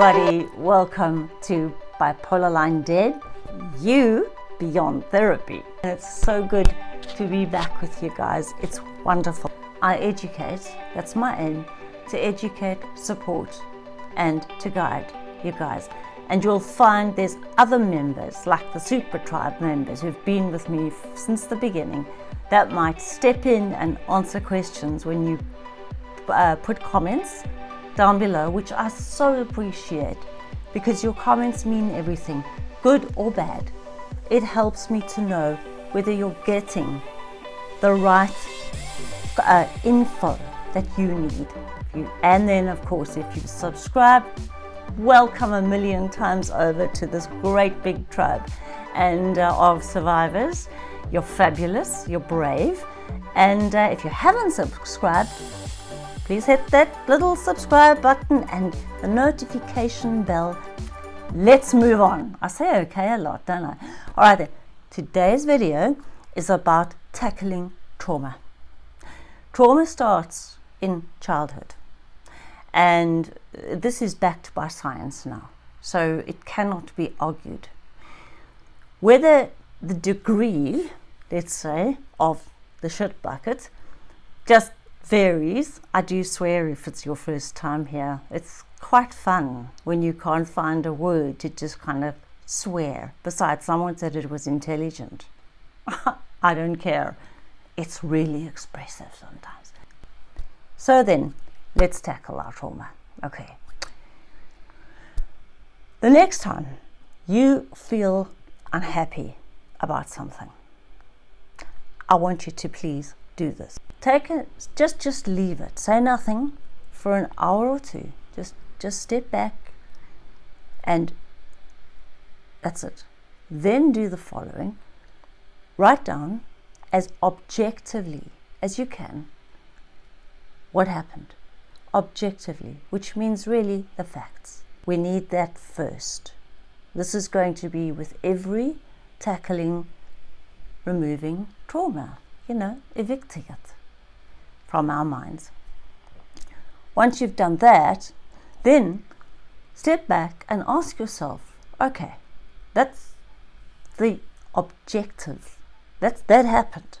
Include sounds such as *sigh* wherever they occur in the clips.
everybody, welcome to Bipolar Line Dead, you beyond therapy. And it's so good to be back with you guys. It's wonderful. I educate, that's my aim, to educate, support, and to guide you guys. And you'll find there's other members, like the Super Tribe members who've been with me since the beginning, that might step in and answer questions when you uh, put comments down below, which I so appreciate because your comments mean everything, good or bad. It helps me to know whether you're getting the right uh, info that you need. And then, of course, if you subscribe, welcome a million times over to this great big tribe and uh, of survivors. You're fabulous, you're brave. And uh, if you haven't subscribed, please hit that little subscribe button and the notification bell. Let's move on. I say okay a lot, don't I? All right then, today's video is about tackling trauma. Trauma starts in childhood and uh, this is backed by science now, so it cannot be argued. Whether the degree, let's say, of the shit bucket just varies. I do swear if it's your first time here. It's quite fun when you can't find a word to just kind of swear. Besides, someone said it was intelligent. *laughs* I don't care. It's really expressive sometimes. So then, let's tackle our trauma. Okay. The next time you feel unhappy about something, I want you to please do this. Take it just just leave it. Say nothing for an hour or two. Just just step back and that's it. Then do the following. Write down as objectively as you can what happened. Objectively which means really the facts. We need that first. This is going to be with every tackling removing trauma you know evicting it from our minds. Once you've done that, then step back and ask yourself, okay, that's the objective. That's, that happened.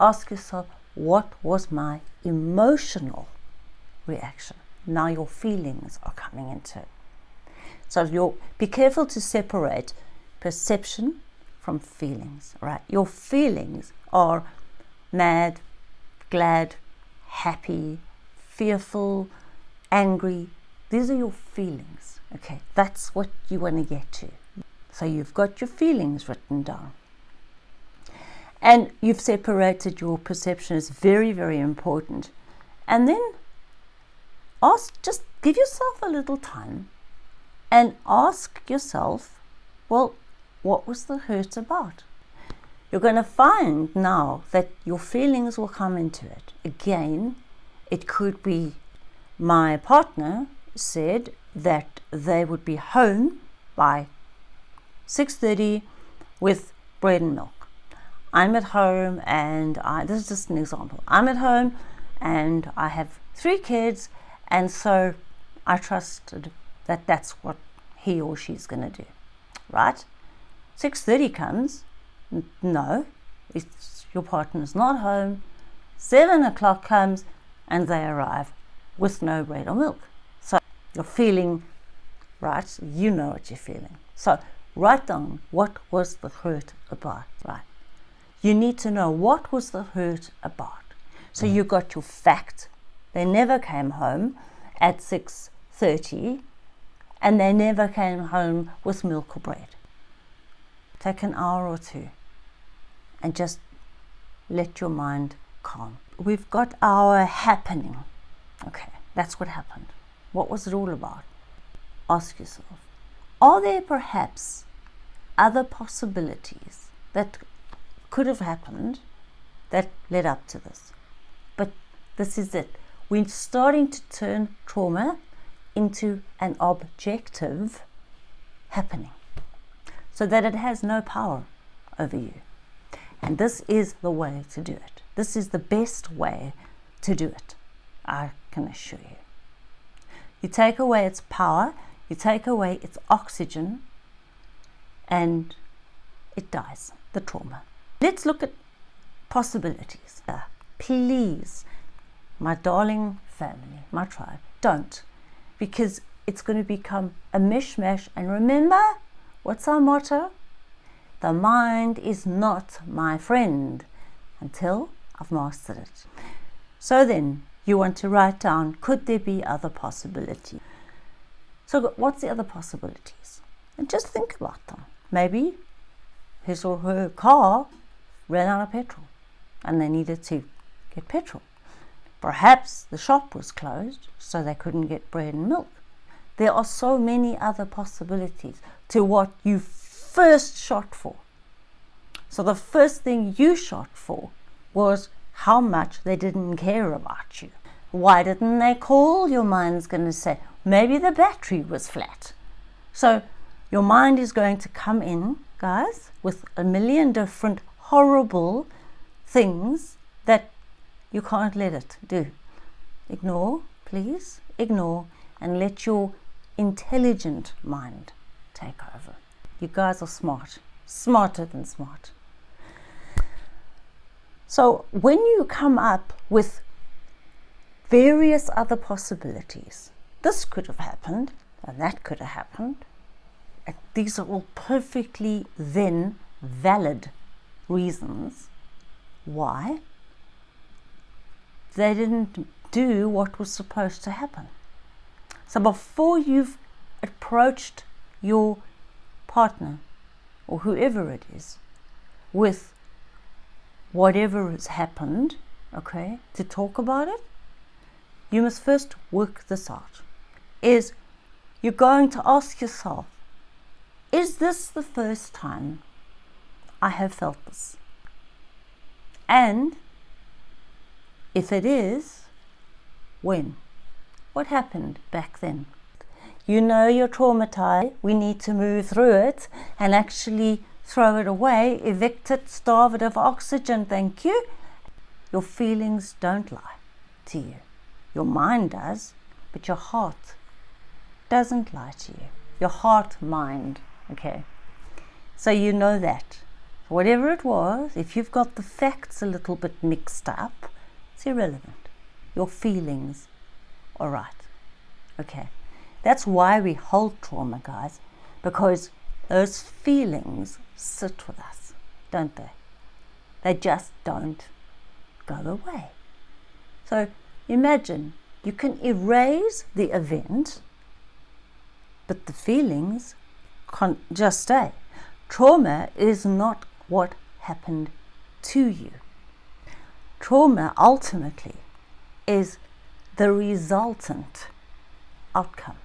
Ask yourself, what was my emotional reaction? Now your feelings are coming into it. So you'll be careful to separate perception from feelings, right? Your feelings are mad, glad, happy, fearful, angry. These are your feelings. Okay, that's what you want to get to. So you've got your feelings written down. And you've separated your perception is very, very important. And then ask, just give yourself a little time and ask yourself, well, what was the hurt about? You're going to find now that your feelings will come into it. Again, it could be my partner said that they would be home by 6.30 with bread and milk. I'm at home and I, this is just an example. I'm at home and I have three kids and so I trusted that that's what he or she's going to do, right? 6.30 comes no, it's your partner's not home. Seven o'clock comes and they arrive with no bread or milk. So you're feeling, right? You know what you're feeling. So write down what was the hurt about, right? You need to know what was the hurt about. So mm-hmm. you got your fact. They never came home at 6.30 and they never came home with milk or bread. Take an hour or two and just let your mind calm. We've got our happening. Okay, that's what happened. What was it all about? Ask yourself, are there perhaps other possibilities that could have happened that led up to this? But this is it. We're starting to turn trauma into an objective happening so that it has no power over you. And this is the way to do it. This is the best way to do it, I can assure you. You take away its power, you take away its oxygen, and it dies, the trauma. Let's look at possibilities. Uh, please, my darling family, my tribe, don't, because it's going to become a mishmash. And remember, what's our motto? The mind is not my friend until I've mastered it. So then, you want to write down, could there be other possibilities? So what's the other possibilities? And just think about them. Maybe his or her car ran out of petrol and they needed to get petrol. Perhaps the shop was closed so they couldn't get bread and milk. There are so many other possibilities to what you first shot for. So the first thing you shot for was how much they didn't care about you. Why didn't they call? Your mind's going to say, maybe the battery was flat. So your mind is going to come in, guys, with a million different horrible things that you can't let it do. Ignore, please, ignore, and let your intelligent mind take over. You guys are smart, smarter than smart. So when you come up with various other possibilities, this could have happened and that could have happened. And these are all perfectly then valid reasons why they didn't do what was supposed to happen. So before you've approached your partner or whoever it is with whatever has happened, okay, to talk about it, you must first work this out. Is you're going to ask yourself, is this the first time I have felt this? And if it is, when? What happened back then? You know you're traumatized. We need to move through it and actually throw it away, evict it, starve it of oxygen, thank you. Your feelings don't lie to you. Your mind does, but your heart doesn't lie to you. Your heart mind, okay? So you know that. Whatever it was, if you've got the facts a little bit mixed up, it's irrelevant. Your feelings are right. Okay. That's why we hold trauma, guys, because those feelings sit with us, don't they? They just don't go away. So imagine you can erase the event, but the feelings can't just stay. Trauma is not what happened to you. Trauma ultimately is the resultant outcome.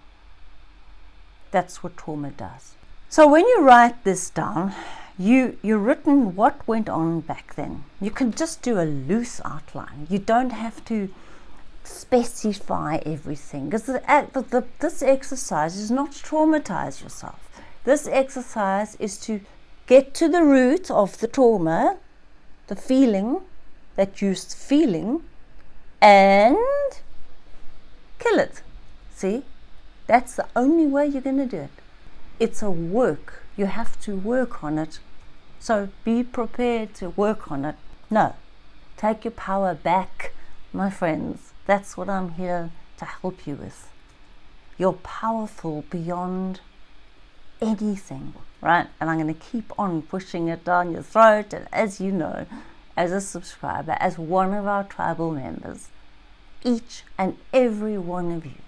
That's what trauma does. So when you write this down, you, you've written what went on back then. You can just do a loose outline. You don't have to specify everything because this exercise is not to traumatize yourself. This exercise is to get to the root of the trauma, the feeling that you're feeling, and kill it. See? That's the only way you're going to do it it's a work. You have to work on it. So be prepared to work on it. No, take your power back, my friends. That's what I'm here to help you with. You're powerful beyond anything, right? And I'm going to keep on pushing it down your throat. And as you know, as a subscriber, as one of our tribal members, each and every one of you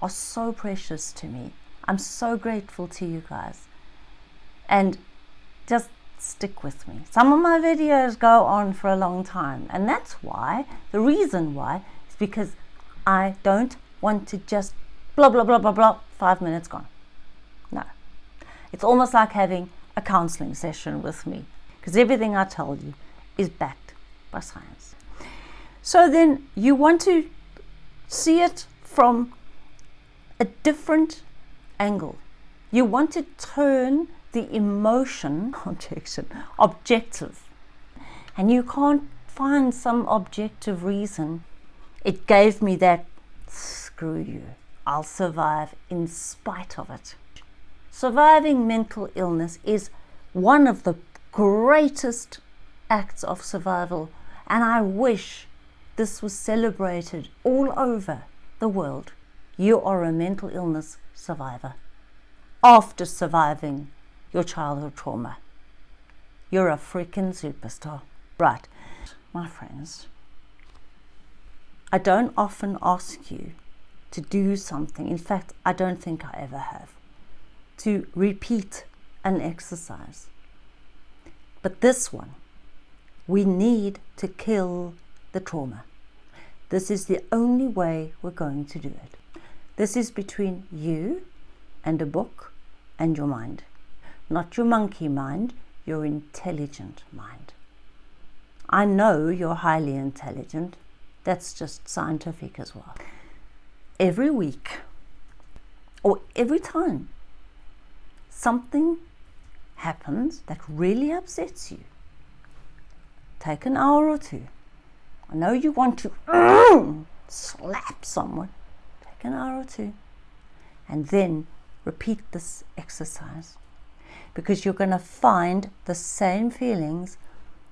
are so precious to me. I'm so grateful to you guys. And just stick with me. Some of my videos go on for a long time, and that's why, the reason why, is because I don't want to just blah, blah, blah, blah, blah, five minutes gone. No. It's almost like having a counseling session with me, because everything I tell you is backed by science. So then you want to see it from a different angle. You want to turn the emotion *laughs* objection objective. And you can't find some objective reason. It gave me that screw you. I'll survive in spite of it. Surviving mental illness is one of the greatest acts of survival, and I wish this was celebrated all over the world. You are a mental illness survivor after surviving your childhood trauma. You're a freaking superstar. Right, my friends, I don't often ask you to do something. In fact, I don't think I ever have. To repeat an exercise. But this one, we need to kill the trauma. This is the only way we're going to do it. This is between you and a book and your mind. Not your monkey mind, your intelligent mind. I know you're highly intelligent. That's just scientific as well. Every week or every time something happens that really upsets you, take an hour or two. I know you want to slap someone. Take an hour or two and then repeat this exercise because you're going to find the same feelings,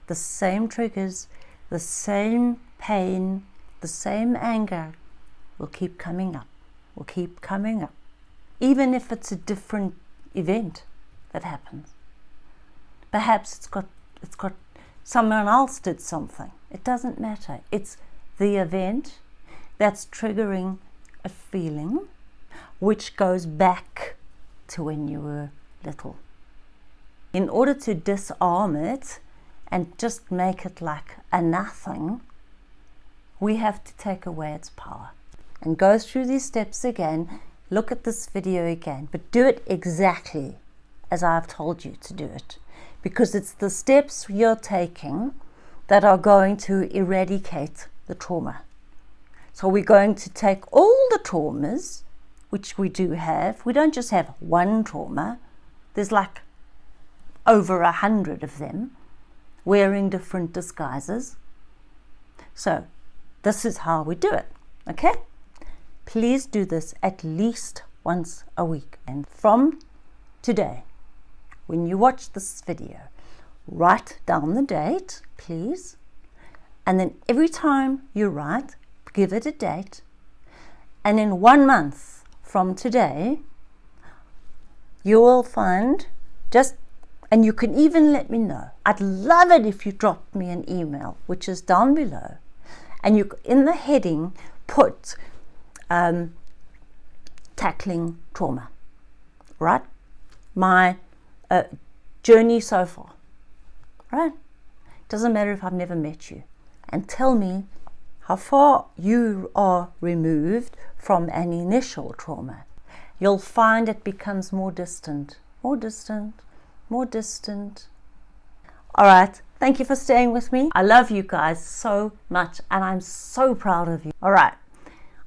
the same triggers, the same pain, the same anger will keep coming up, will keep coming up, even if it's a different event that happens. Perhaps it's got, it's got someone else did something. It doesn't matter. It's the event that's triggering a feeling which goes back to when you were little. In order to disarm it and just make it like a nothing, we have to take away its power and go through these steps again. Look at this video again, but do it exactly as I've told you to do it because it's the steps you're taking that are going to eradicate the trauma. So we're going to take all the traumas, which we do have. We don't just have one trauma. There's like over a hundred of them wearing different disguises. So this is how we do it, okay? Please do this at least once a week. And from today, when you watch this video, write down the date, please. And then every time you write, give it a date. And in one month from today, you will find just, and you can even let me know. I'd love it if you drop me an email, which is down below and you in the heading put um, tackling trauma, right? My uh, journey so far, right? Doesn't matter if I've never met you, and tell me how far you are removed from an initial trauma. You'll find it becomes more distant, more distant, more distant. All right, Thank you for staying with me. I love you guys so much and I'm so proud of you. All right,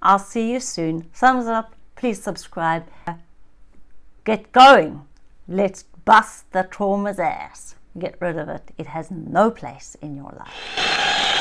I'll see you soon. Thumbs up, please subscribe. Get going. Let's bust the trauma's ass. Get rid of it. It has no place in your life.